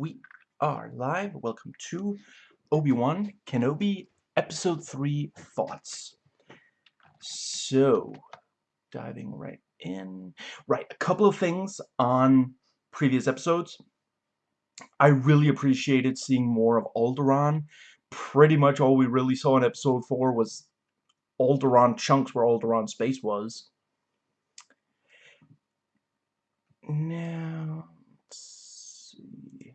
We are live. Welcome to Obi-Wan Kenobi Episode 3 Thoughts. So, diving right in. Right, a couple of things on previous episodes. I really appreciated seeing more of Alderaan. Pretty much all we really saw in Episode 4 was Alderaan chunks where Alderaan space was. Now, let's see.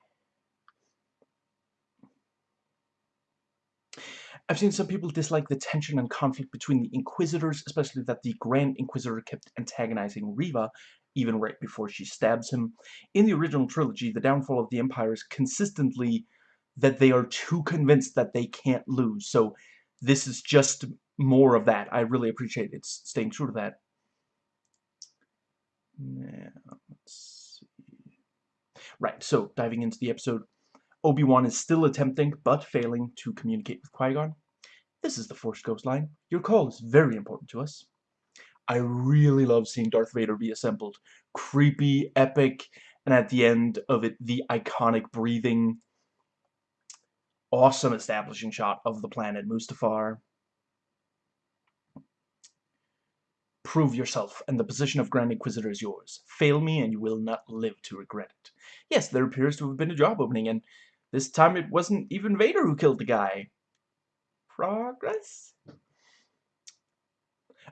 I've seen some people dislike the tension and conflict between the Inquisitors, especially that the Grand Inquisitor kept antagonizing Reva, even right before she stabs him. In the original trilogy, the downfall of the Empire is consistently that they are too convinced that they can't lose, so this is just more of that. I really appreciate it staying true to that. Let's see. Right, so diving into the episode, Obi-Wan is still attempting, but failing, to communicate with Qui-Gon. This is the Force Ghost line. Your call is very important to us. I really love seeing Darth Vader reassembled. Creepy, epic, and at the end of it, the iconic breathing, awesome establishing shot of the planet Mustafar. Prove yourself, and the position of Grand Inquisitor is yours. Fail me, and you will not live to regret it. Yes, there appears to have been a job opening, and this time it wasn't even Vader who killed the guy. Progress?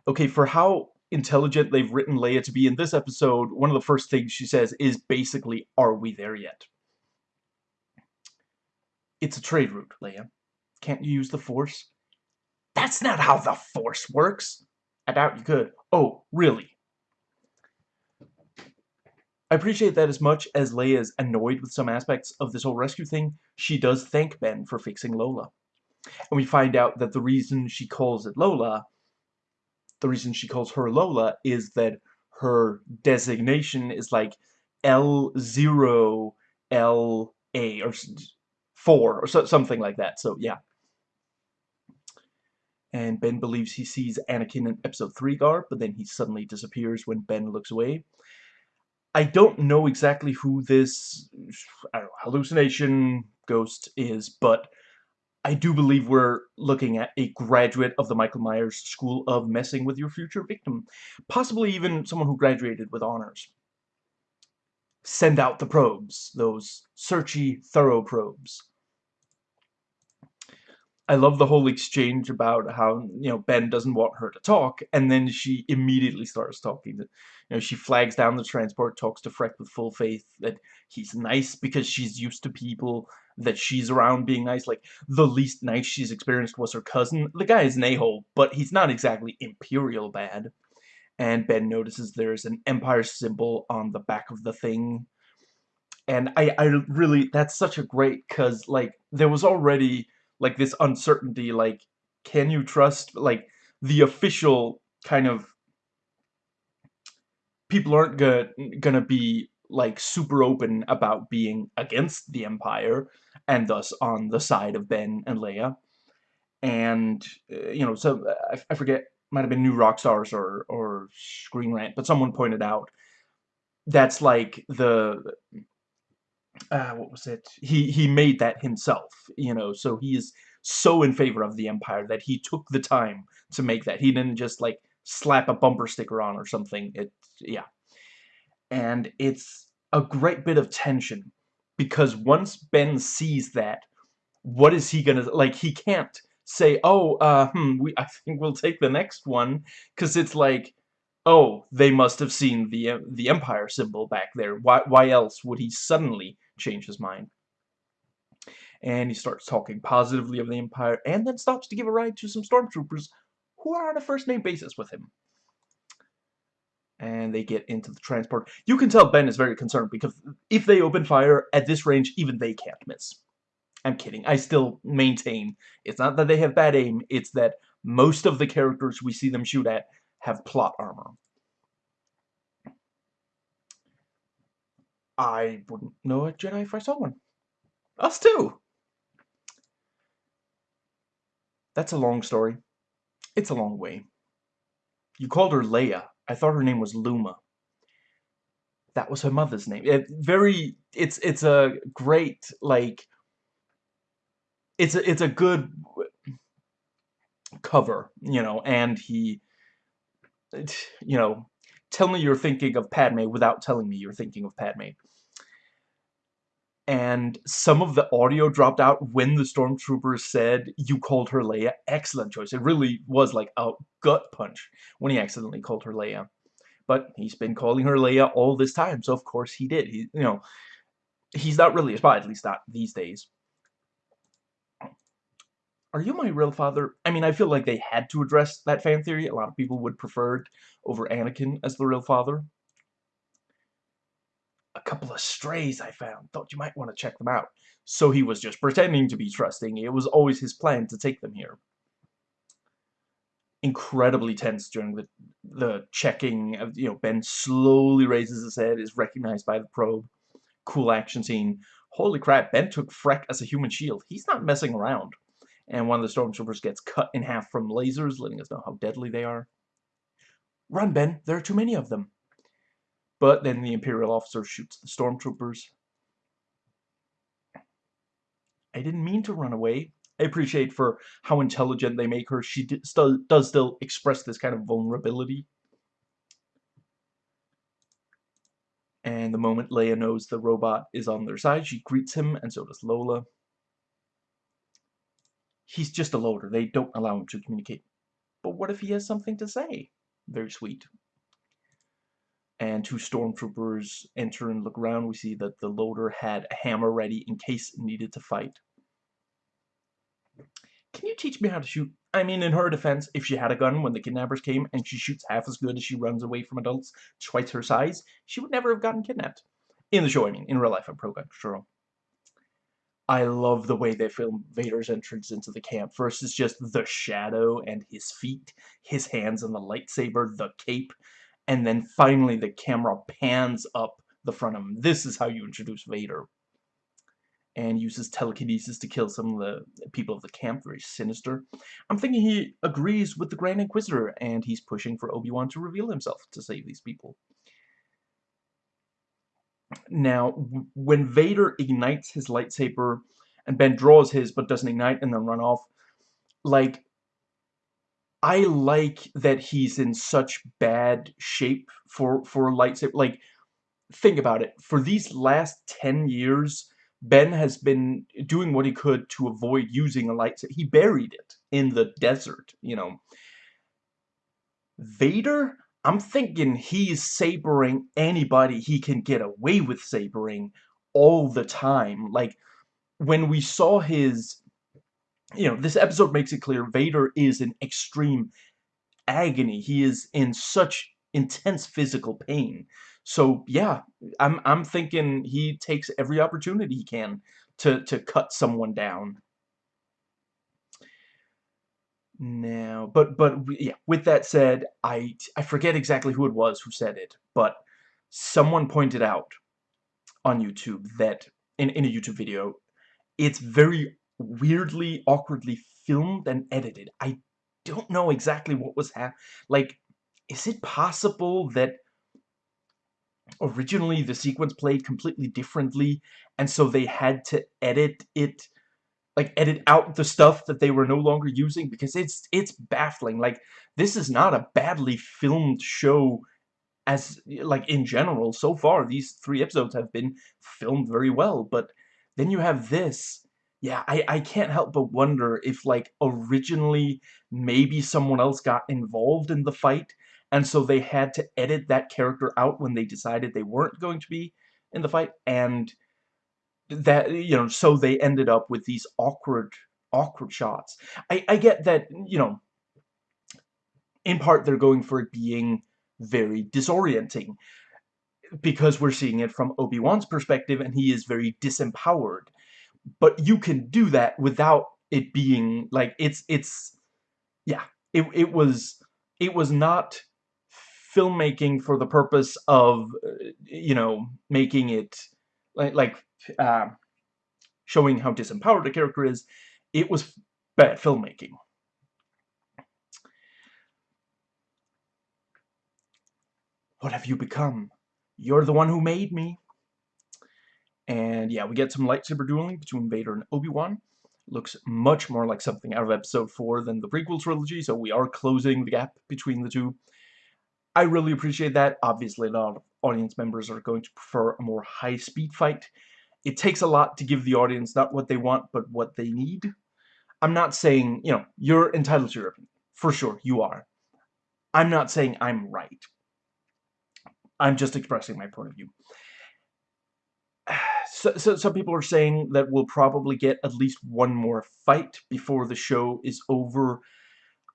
Okay, for how intelligent they've written Leia to be in this episode, one of the first things she says is basically, are we there yet? It's a trade route, Leia. Can't you use the Force? That's not how the Force works. I doubt you could. Oh, really? I appreciate that as much as Leia is annoyed with some aspects of this whole rescue thing, she does thank Ben for fixing Lola. And we find out that the reason she calls it Lola, the reason she calls her Lola, is that her designation is like L0, LA, or 4, or so, something like that. So, yeah. And Ben believes he sees Anakin in Episode 3 garb, but then he suddenly disappears when Ben looks away. I don't know exactly who this know, hallucination ghost is, but I do believe we're looking at a graduate of the Michael Myers School of Messing with Your Future Victim. Possibly even someone who graduated with honors. Send out the probes, those searchy, thorough probes. I love the whole exchange about how, you know, Ben doesn't want her to talk, and then she immediately starts talking. You know, she flags down the transport, talks to Freck with full faith that he's nice because she's used to people that she's around being nice. Like, the least nice she's experienced was her cousin. The guy is an a-hole, but he's not exactly Imperial bad. And Ben notices there's an Empire symbol on the back of the thing. And I, I really, that's such a great, because, like, there was already like this uncertainty like can you trust like the official kind of people aren't gonna gonna be like super open about being against the empire and thus on the side of Ben and Leia. And uh, you know so I, I forget might have been New Rockstars or or screen rant but someone pointed out that's like the uh, what was it? He he made that himself, you know. So he is so in favor of the Empire that he took the time to make that. He didn't just like slap a bumper sticker on or something. It yeah, and it's a great bit of tension because once Ben sees that, what is he gonna like? He can't say, "Oh, uh, hmm, we I think we'll take the next one," because it's like oh, they must have seen the the Empire symbol back there. Why, why else would he suddenly change his mind. And he starts talking positively of the Empire, and then stops to give a ride to some stormtroopers who are on a first-name basis with him. And they get into the transport. You can tell Ben is very concerned, because if they open fire at this range, even they can't miss. I'm kidding. I still maintain it's not that they have bad aim, it's that most of the characters we see them shoot at have plot armor. I wouldn't know a Jedi if I saw one. Us too! That's a long story. It's a long way. You called her Leia. I thought her name was Luma. That was her mother's name. It, very it's it's a great like it's a it's a good cover, you know, and he you know, tell me you're thinking of Padme without telling me you're thinking of Padme. And some of the audio dropped out when the stormtrooper said, you called her Leia. Excellent choice. It really was like a gut punch when he accidentally called her Leia. But he's been calling her Leia all this time, so of course he did. He, you know, he's not really a spy, at least not these days. Are you my real father? I mean, I feel like they had to address that fan theory. A lot of people would prefer it over Anakin as the real father. Couple of strays I found. Thought you might want to check them out. So he was just pretending to be trusting. It was always his plan to take them here. Incredibly tense during the the checking of, you know, Ben slowly raises his head, is recognized by the probe. Cool action scene. Holy crap, Ben took Freck as a human shield. He's not messing around and one of the stormtroopers gets cut in half from lasers, letting us know how deadly they are. Run, Ben! There are too many of them! But then the Imperial officer shoots the stormtroopers. I didn't mean to run away. I appreciate for how intelligent they make her. She still does still express this kind of vulnerability. And the moment Leia knows the robot is on their side, she greets him, and so does Lola he's just a loader. They don't allow him to communicate. But what if he has something to say? Very sweet. And two stormtroopers enter and look around. We see that the loader had a hammer ready in case needed to fight. Can you teach me how to shoot? I mean, in her defense, if she had a gun when the kidnappers came and she shoots half as good as she runs away from adults twice her size, she would never have gotten kidnapped. In the show, I mean. In real life, I'm pro-gun, sure. I love the way they film Vader's entrance into the camp. First is just the shadow and his feet, his hands and the lightsaber, the cape, and then finally the camera pans up the front of him. This is how you introduce Vader. And uses telekinesis to kill some of the people of the camp, very sinister. I'm thinking he agrees with the Grand Inquisitor, and he's pushing for Obi-Wan to reveal himself to save these people. Now, when Vader ignites his lightsaber, and Ben draws his but doesn't ignite and then run off, like, I like that he's in such bad shape for, for lightsaber. Like, think about it. For these last 10 years, Ben has been doing what he could to avoid using a lightsaber. He buried it in the desert, you know. Vader I'm thinking he's sabering anybody he can get away with sabering all the time. Like, when we saw his... You know, this episode makes it clear Vader is in extreme agony. He is in such intense physical pain. So, yeah, I'm, I'm thinking he takes every opportunity he can to, to cut someone down. Now, but but yeah. With that said, I I forget exactly who it was who said it, but someone pointed out on YouTube that in in a YouTube video, it's very weirdly, awkwardly filmed and edited. I don't know exactly what was hap. Like, is it possible that originally the sequence played completely differently, and so they had to edit it like edit out the stuff that they were no longer using because it's it's baffling like this is not a badly filmed show as like in general so far these three episodes have been filmed very well but then you have this yeah I, I can't help but wonder if like originally maybe someone else got involved in the fight and so they had to edit that character out when they decided they weren't going to be in the fight and that you know so they ended up with these awkward awkward shots. I, I get that you know in part they're going for it being very disorienting because we're seeing it from Obi-Wan's perspective and he is very disempowered but you can do that without it being like it's it's yeah it, it was it was not filmmaking for the purpose of you know making it like like uh, showing how disempowered the character is, it was bad filmmaking. What have you become? You're the one who made me. And yeah, we get some lightsaber dueling between Vader and Obi-Wan. Looks much more like something out of Episode 4 than the prequel trilogy, so we are closing the gap between the two. I really appreciate that. Obviously, a lot of audience members are going to prefer a more high-speed fight. It takes a lot to give the audience not what they want, but what they need. I'm not saying, you know, you're entitled to your opinion. For sure, you are. I'm not saying I'm right. I'm just expressing my point of view. So, so, some people are saying that we'll probably get at least one more fight before the show is over.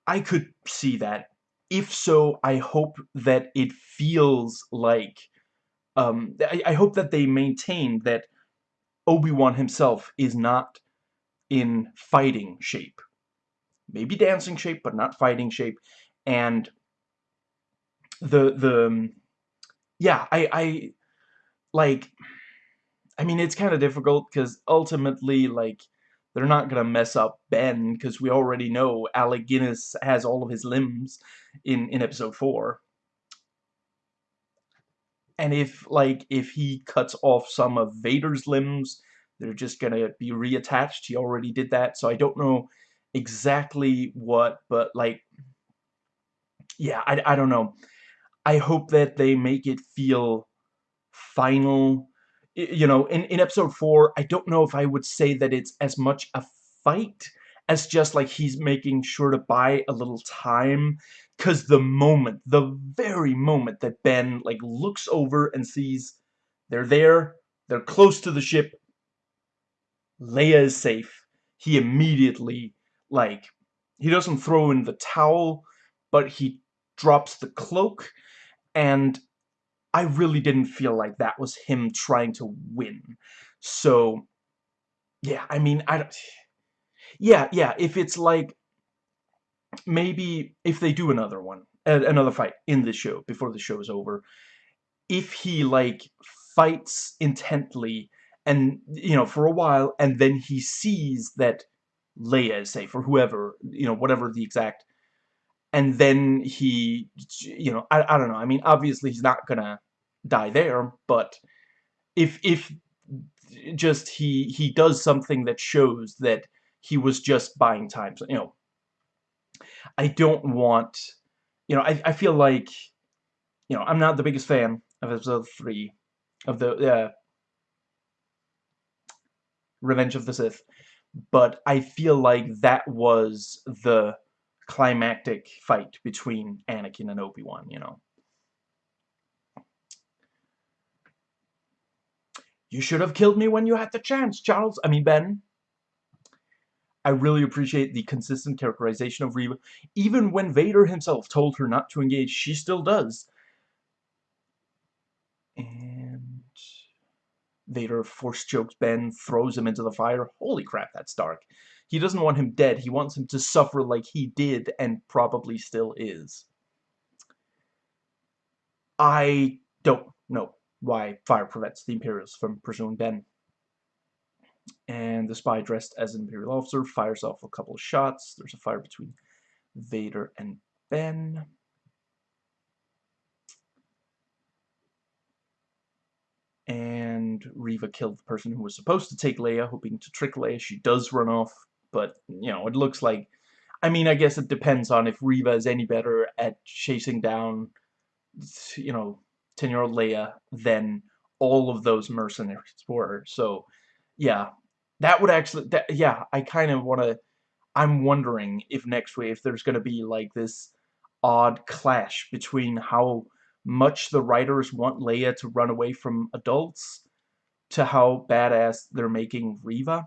I could see that. If so, I hope that it feels like... Um, I, I hope that they maintain that Obi-Wan himself is not in fighting shape. Maybe dancing shape, but not fighting shape. And the, the, yeah, I, I, like, I mean, it's kind of difficult, because ultimately, like, they're not gonna mess up Ben, because we already know Alec Guinness has all of his limbs in, in episode 4. And if, like, if he cuts off some of Vader's limbs, they're just gonna be reattached. He already did that, so I don't know exactly what, but, like, yeah, I, I don't know. I hope that they make it feel final. You know, in, in episode 4, I don't know if I would say that it's as much a fight as just, like, he's making sure to buy a little time. Because the moment, the very moment that Ben, like, looks over and sees they're there, they're close to the ship, Leia is safe, he immediately, like, he doesn't throw in the towel, but he drops the cloak, and I really didn't feel like that was him trying to win. So, yeah, I mean, I don't... Yeah, yeah, if it's like, maybe if they do another one, another fight in the show, before the show is over, if he, like, fights intently, and, you know, for a while, and then he sees that Leia is safe, or whoever, you know, whatever the exact, and then he, you know, I, I don't know, I mean, obviously he's not gonna die there, but if, if just he, he does something that shows that he was just buying time, so, you know, I don't want, you know, I, I feel like, you know, I'm not the biggest fan of episode 3 of the, uh, Revenge of the Sith, but I feel like that was the climactic fight between Anakin and Obi-Wan, you know. You should have killed me when you had the chance, Charles. I mean, Ben. I really appreciate the consistent characterization of Reva. Even when Vader himself told her not to engage, she still does. And Vader force chokes Ben, throws him into the fire. Holy crap, that's dark. He doesn't want him dead. He wants him to suffer like he did and probably still is. I don't know why fire prevents the Imperials from pursuing Ben and the spy dressed as an Imperial officer fires off a couple of shots. There's a fire between Vader and Ben. And Reva killed the person who was supposed to take Leia, hoping to trick Leia. She does run off, but, you know, it looks like... I mean, I guess it depends on if Reva is any better at chasing down, you know, 10-year-old Leia than all of those mercenaries were. So, yeah, that would actually, that, yeah, I kind of want to, I'm wondering if next week, if there's going to be like this odd clash between how much the writers want Leia to run away from adults to how badass they're making Reva.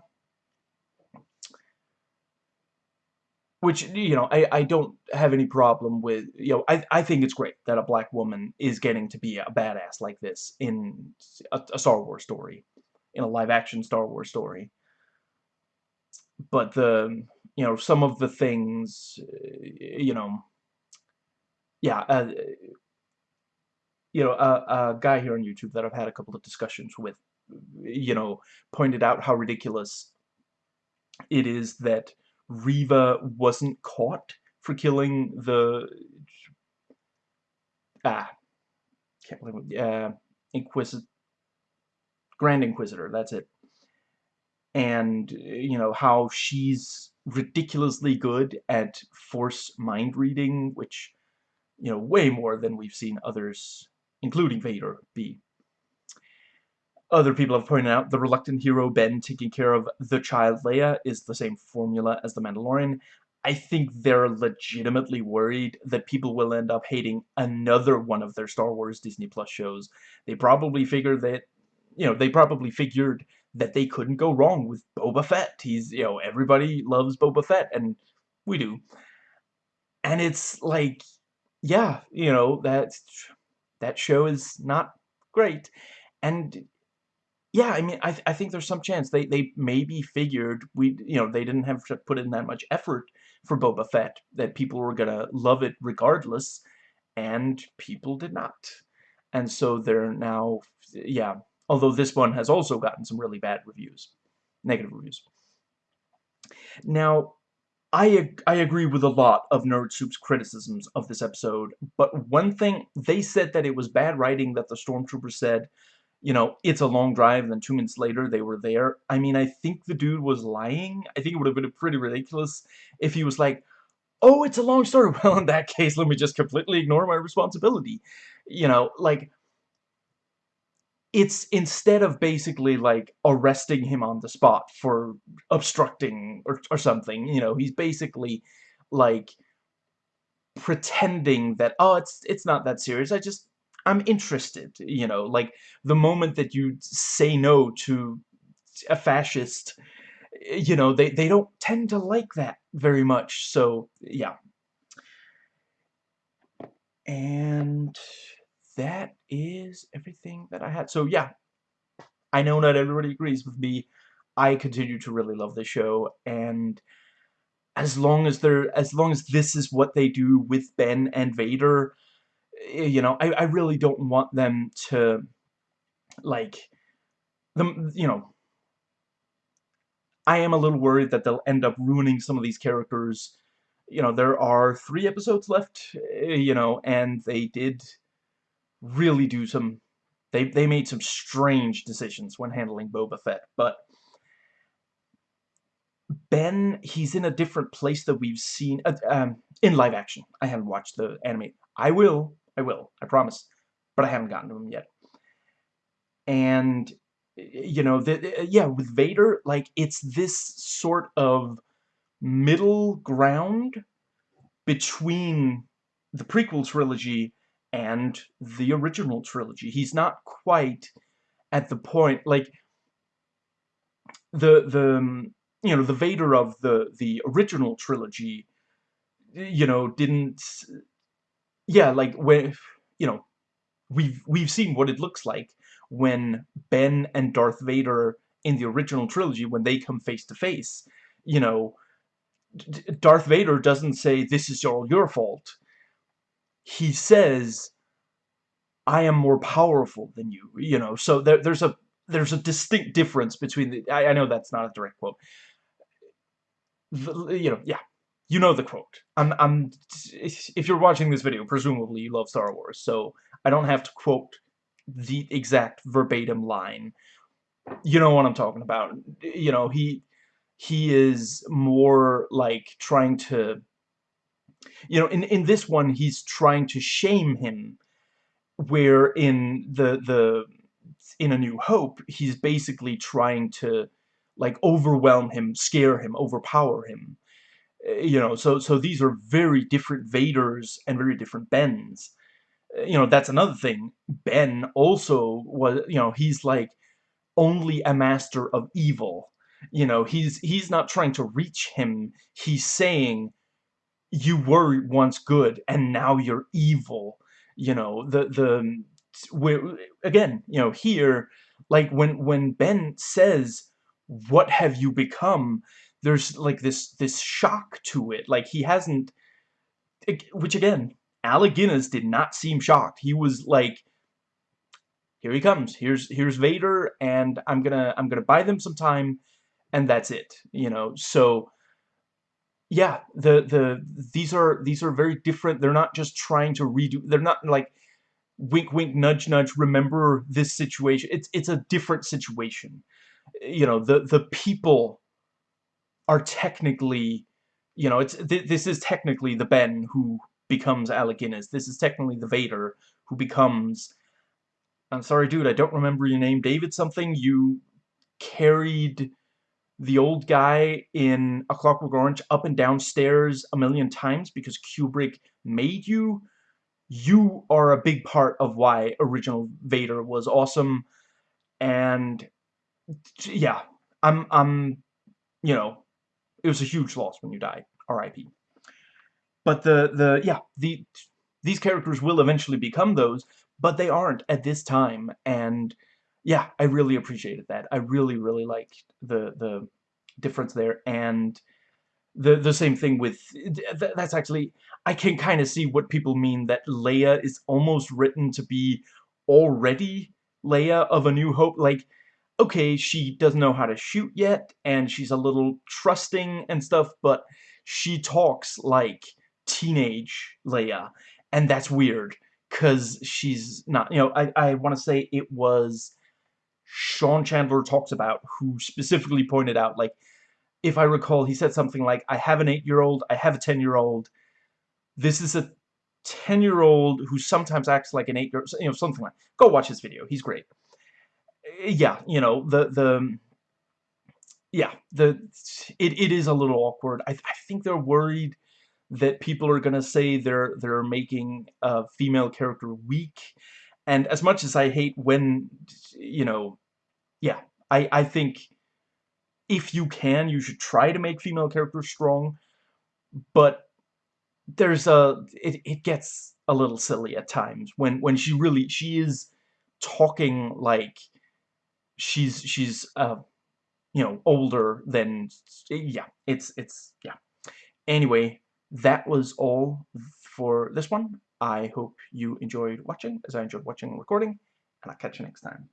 Which, you know, I, I don't have any problem with, you know, I, I think it's great that a black woman is getting to be a badass like this in a, a Star Wars story, in a live-action Star Wars story. But the you know some of the things you know yeah uh, you know a, a guy here on YouTube that I've had a couple of discussions with you know pointed out how ridiculous it is that Reva wasn't caught for killing the ah can't believe uh, Inquisitor Grand Inquisitor, that's it. And, you know, how she's ridiculously good at force mind reading, which, you know, way more than we've seen others, including Vader, be. Other people have pointed out the reluctant hero Ben taking care of the child Leia is the same formula as the Mandalorian. I think they're legitimately worried that people will end up hating another one of their Star Wars Disney Plus shows. They probably figure that, you know, they probably figured that they couldn't go wrong with Boba Fett. He's, you know, everybody loves Boba Fett, and we do. And it's like, yeah, you know, that, that show is not great. And yeah, I mean, I, th I think there's some chance they, they maybe figured we, you know, they didn't have to put in that much effort for Boba Fett, that people were gonna love it regardless, and people did not. And so they're now, yeah, although this one has also gotten some really bad reviews, negative reviews. Now, I, I agree with a lot of Nerd Soup's criticisms of this episode, but one thing, they said that it was bad writing that the Stormtrooper said you know, it's a long drive, and then two minutes later they were there. I mean, I think the dude was lying. I think it would have been pretty ridiculous if he was like, oh, it's a long story. Well, in that case, let me just completely ignore my responsibility. You know, like, it's instead of basically, like, arresting him on the spot for obstructing or, or something, you know, he's basically, like, pretending that, oh, it's, it's not that serious. I just, I'm interested, you know, like the moment that you say no to a fascist, you know, they, they don't tend to like that very much, so, yeah. And that is everything that I had. So, yeah, I know not everybody agrees with me. I continue to really love the show, and as long as they're, as long as this is what they do with Ben and Vader, Eh, you know, I, I really don't want them to, like, them, you know, I am a little worried that they'll end up ruining some of these characters. You know, there are three episodes left, eh, you know, and they did really do some, they, they made some strange decisions when handling Boba Fett, but Ben, he's in a different place that we've seen, uh, um, in live action. I haven't watched the anime. I will, I will, I promise. But I haven't gotten to him yet. And, you know, the, yeah, with Vader, like, it's this sort of middle ground between the prequel trilogy and the original trilogy. He's not quite at the point, like, the, the, um, you know, the Vader of the, the original trilogy, you know, didn't yeah, like when you know, we've we've seen what it looks like when Ben and Darth Vader in the original trilogy when they come face to face. You know, Darth Vader doesn't say this is all your fault. He says, "I am more powerful than you." You know, so there, there's a there's a distinct difference between the. I, I know that's not a direct quote. The, you know, yeah, you know the quote. I'm, I'm, if you're watching this video, presumably you love Star Wars, so I don't have to quote the exact verbatim line. You know what I'm talking about. You know, he, he is more like trying to, you know, in, in this one, he's trying to shame him, where in the, the, in A New Hope, he's basically trying to, like, overwhelm him, scare him, overpower him you know, so so these are very different Vaders and very different Bens. Eh, you know, that's another thing. Ben also was, you know, he's like only a master of evil. You know, he's he's not trying to reach him. He's saying you were once good and now you're evil. You know, the the where again, you know, here like when when Ben says, "What have you become?" There's like this this shock to it. Like he hasn't, which again, Alec Guinness did not seem shocked. He was like, here he comes. Here's here's Vader, and I'm gonna I'm gonna buy them some time, and that's it. You know, so yeah, the the these are these are very different. They're not just trying to redo. They're not like wink wink nudge nudge remember this situation it's it's a different situation you know the the people are technically you know it's th this is technically the Ben who becomes Alec Guinness this is technically the Vader who becomes I'm sorry dude I don't remember your name David something. You carried the old guy in A Clockwork Orange up and down stairs a million times because Kubrick made you. You are a big part of why original Vader was awesome. And yeah I'm I'm you know it was a huge loss when you died RIP but the the yeah the these characters will eventually become those but they aren't at this time. And yeah I really appreciated that. I really really liked the the difference there. And the the same thing with th that's actually I can kind of see what people mean that Leia is almost written to be already Leia of A New Hope. Like okay she doesn't know how to shoot yet and she's a little trusting and stuff but she talks like teenage Leia and that's weird because she's not you know I, I want to say it was Sean Chandler talks about who specifically pointed out like if I recall, he said something like, I have an 8-year-old, I have a 10-year-old. This is a 10-year-old who sometimes acts like an 8-year-old, you know, something like Go watch his video. He's great. Yeah, you know, the, the, yeah, the, it, it is a little awkward. I, I think they're worried that people are going to say they're, they're making a female character weak. And as much as I hate when, you know, yeah, I, I think if you can, you should try to make female characters strong, but there's a it, it gets a little silly at times when when she really she is talking like she's she's uh you know older than yeah it's it's yeah. Anyway that was all for this one. I hope you enjoyed watching as i enjoyed watching and recording and i'll catch you next time